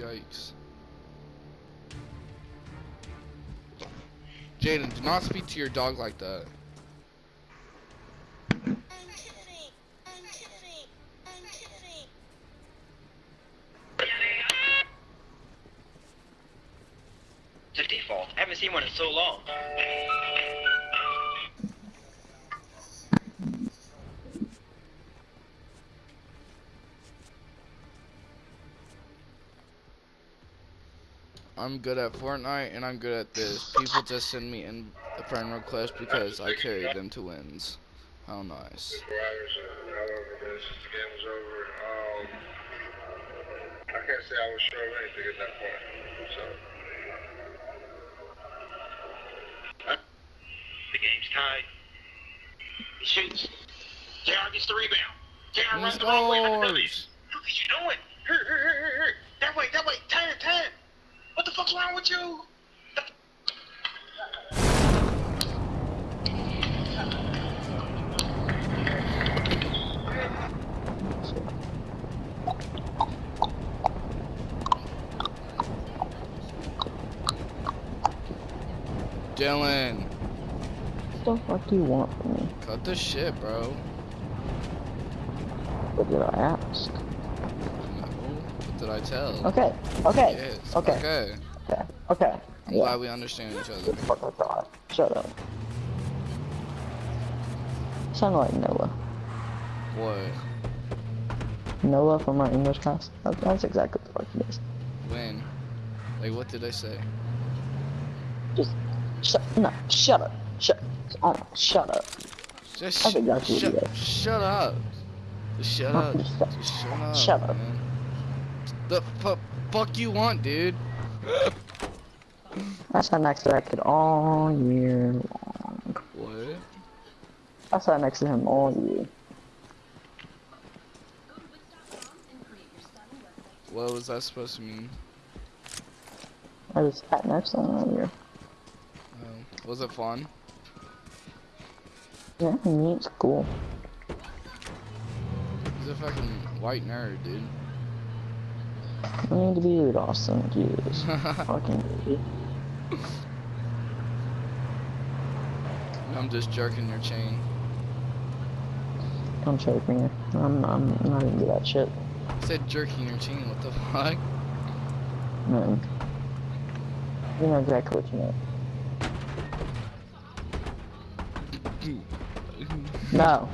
Yikes. Jaden, do not speak to your dog like that. Default. I haven't seen one in so long. I'm good at Fortnite and I'm good at this. People just send me in a friend request because I carry them to wins. How nice. Riders, however, this game was over. I can't say I was sure of anything at that point. So, The game's tied. He shoots. JR gets the rebound. JR runs the wrong way What are you hurt, hurt. That way, that way. Turn, turn. What the fuck's wrong with you? Dylan, What the fuck do you want from me? cut the shit, bro. What did I ask? Did I tell? Okay, okay, Yes. okay. Okay. okay, okay. I'm Yeah, glad we understand each other. fuck I thought. Shut up. Sound like Noah. What? Noah from my English class. That, that's exactly what the fuck it is. When? Like, what did I say? Just shut. No, shut up. Shut. Oh, shut up. Just That's exactly what shut, up. Just shut up. shut- Just shut up. shut up. Man. The fu- fuck you want, dude? I sat next to that kid all year long. What? I sat next to him all year. What was that supposed to mean? I just sat next to him all year. Um, was it fun? Yeah, I mean, it's cool. He's a fucking white nerd, dude. I need to be with Austin. Jesus. Fucking. I'm just jerking your chain. I'm choking you. I'm, I'm not into that shit. I said jerking your chain. What the fuck? Man. You know exactly what you meant. No.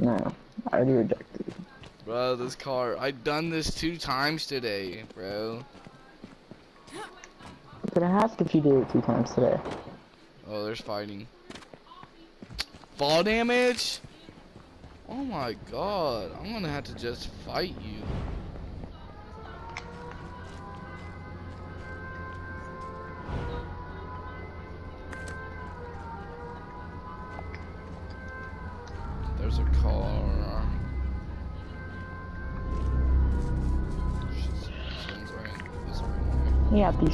No. I already rejected. Bro, this car. I've done this two times today, bro. But I asked if you did it two times today. Oh, there's fighting. Fall damage? Oh my god. I'm gonna have to just fight you.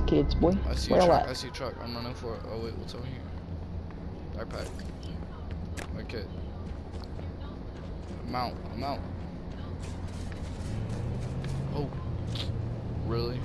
Kids, boy. I see a truck. I see a truck. I'm running for it. Oh wait, what's over here? Backpack. Okay. I'm out. I'm out. Oh. Really?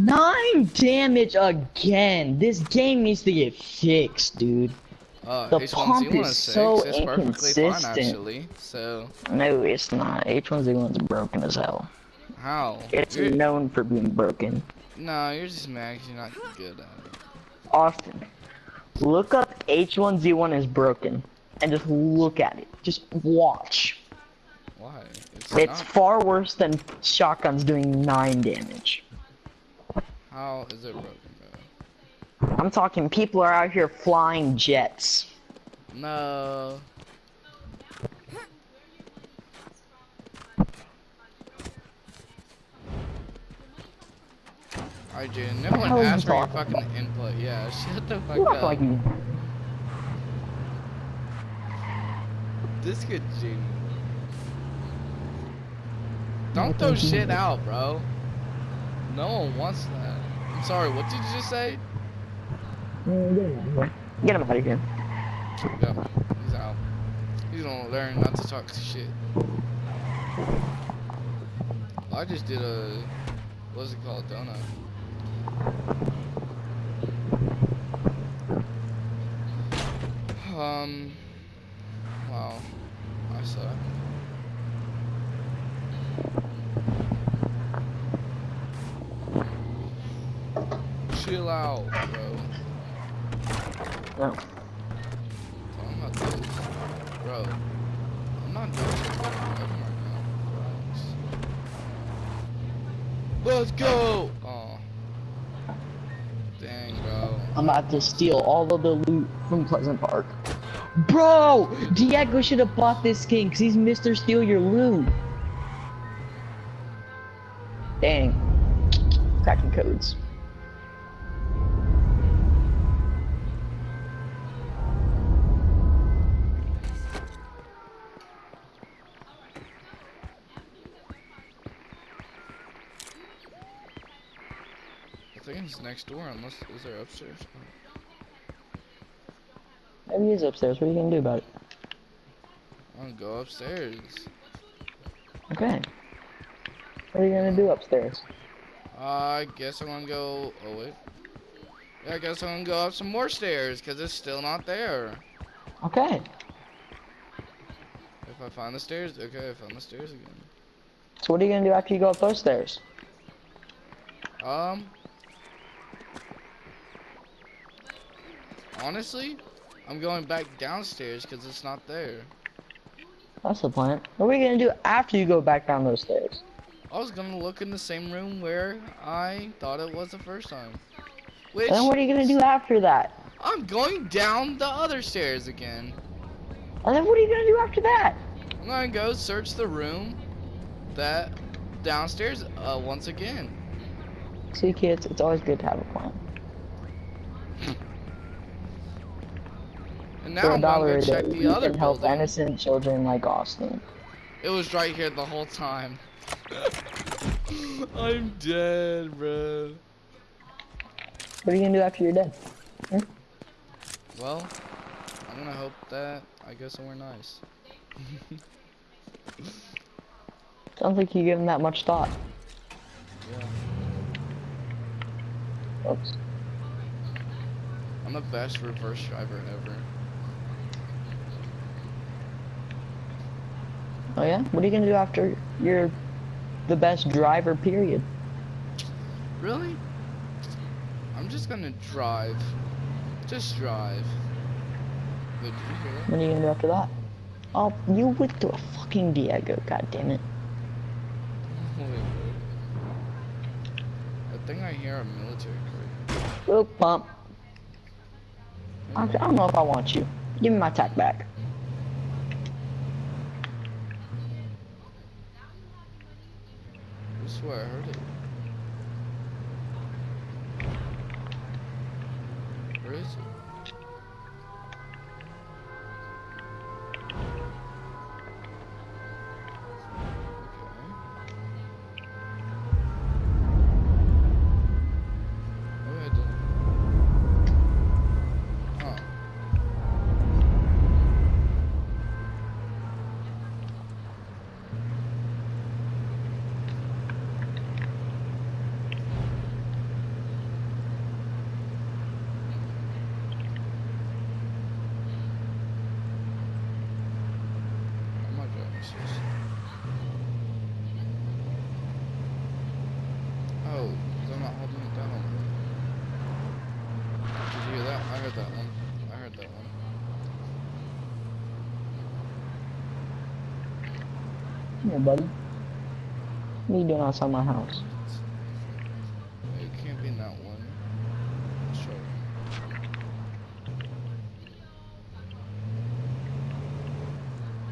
Nine damage again. This game needs to get fixed, dude. Uh, The H1Z1 pump is so It's fine inconsistent. actually. So No, it's not. H1Z1's broken as hell. how? It's You're- known for being broken. no, you're just mad. you're not good at it. Austin, look up H1Z1 is broken and just look at it. Just watch. Why? It's, It's not. far worse than shotguns doing 9 damage. How is it broken, bro? I'm talking people are out here flying jets. No. Alright, Jaden, no one hell are you asked for your fucking input. Yeah, shut the fuck You up. like you. This could Jaden. Don't throw shit out, bro. No one wants that. Sorry, what did you just say? Get him out of here. Yeah, he's out. He's gonna learn not to talk shit. I just did a, what's it called, donut. Um, Chill out, bro. No. I'm not doing this. Bro, I'm not doing this right now. Let's go! Oh. Dang, bro. I'm about to steal all of the loot from Pleasant Park. Bro! Diego should have bought this skin because he's Mr. Steal Your Loot. Dang. Cracking codes. Next door, unless, is there upstairs? Maybe he's upstairs. What are you gonna do about it? I'm gonna go upstairs. Okay. What are you gonna do upstairs? I guess I'm gonna go, oh wait. Yeah, I guess I'm gonna go up some more stairs, because it's still not there. Okay. If I find the stairs, okay, I found the stairs again. So what are you gonna do after you go up those stairs? Um. Honestly, I'm going back downstairs because it's not there. That's the plan. What are we gonna do after you go back down those stairs? I was gonna look in the same room where I thought it was the first time. Which And then what are you gonna do after that? I'm going down the other stairs again. And then what are you gonna do after that? I'm gonna go search the room that downstairs uh, once again. See kids, it's always good to have a plan. And now For a I'm dollar gonna a go day, you the other can help building. innocent children like Austin. It was right here the whole time. I'm dead, bro. What are you gonna do after you're dead? Hmm? Well, I'm gonna hope that I go somewhere nice. Sounds like you give him that much thought. Yeah. Oops. I'm the best reverse driver ever. Oh yeah? What are you gonna do after you're the best driver, period? Really? I'm just gonna drive. Just drive. Wait, did you hear that? What are you gonna do after that? Oh, you went through a fucking Diego, god damn it. I think I hear a military crate. Oop, bump. I, I don't know if I want you. Give me my tack back. Swear I heard it. here, buddy. What are you doing outside my house? It can't be one. Sure.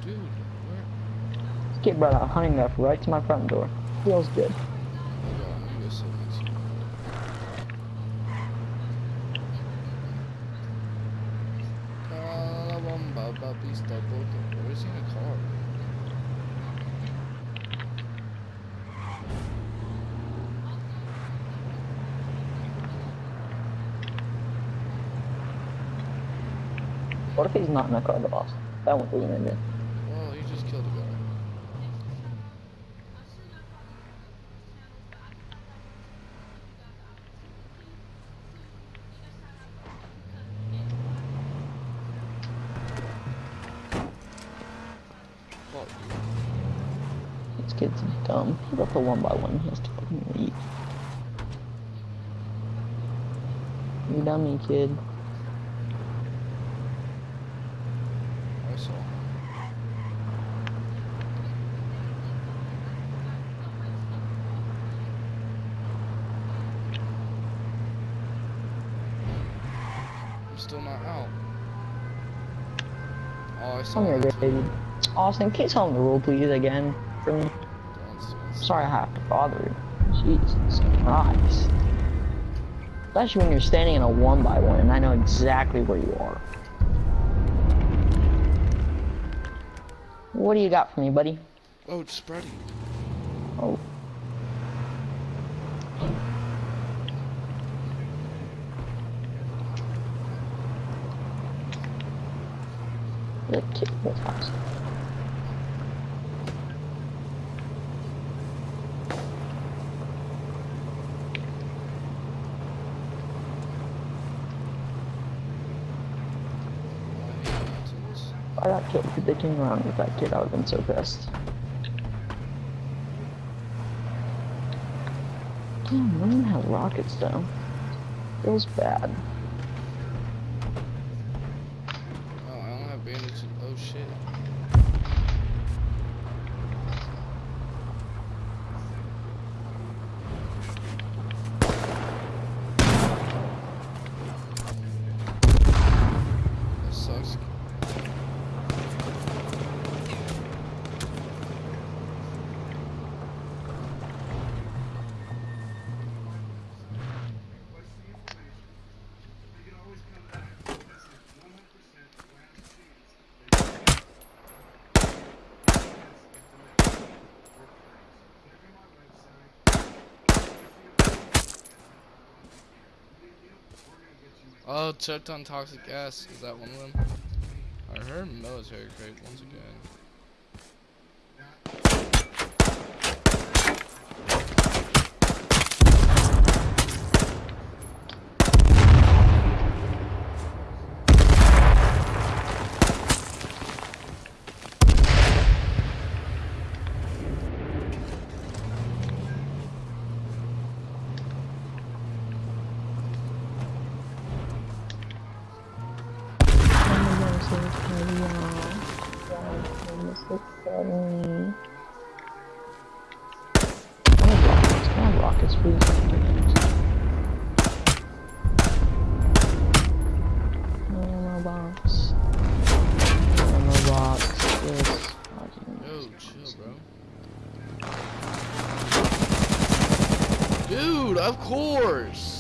Dude, where? This kid brought a honey nut right to my front door. Feels good. If he's not in a car, the boss? That won't be an idea. Well, he just killed a guy. This kid's dumb. He left a one by one. He has to fucking leave. You dummy kid. I'm still not out. Oh, I saw Come here, that too. baby. Austin, can you tell him the rule, please, again? For me? Sorry I have to bother you. Jesus Christ. Especially when you're standing in a one by one and I know exactly where you are. What do you got for me, buddy? Oh, it's spreading. Oh. The kid was house. I hate I got killed because they came around with that kid, I would have been so pissed. Damn, one has rockets though. Feels bad. Oh, I don't have bandages. Oh shit. That sucks. Oh, checked on toxic gas. Is that one of them? I heard military crate once again. This. Yo, chill, bro. Dude, of course.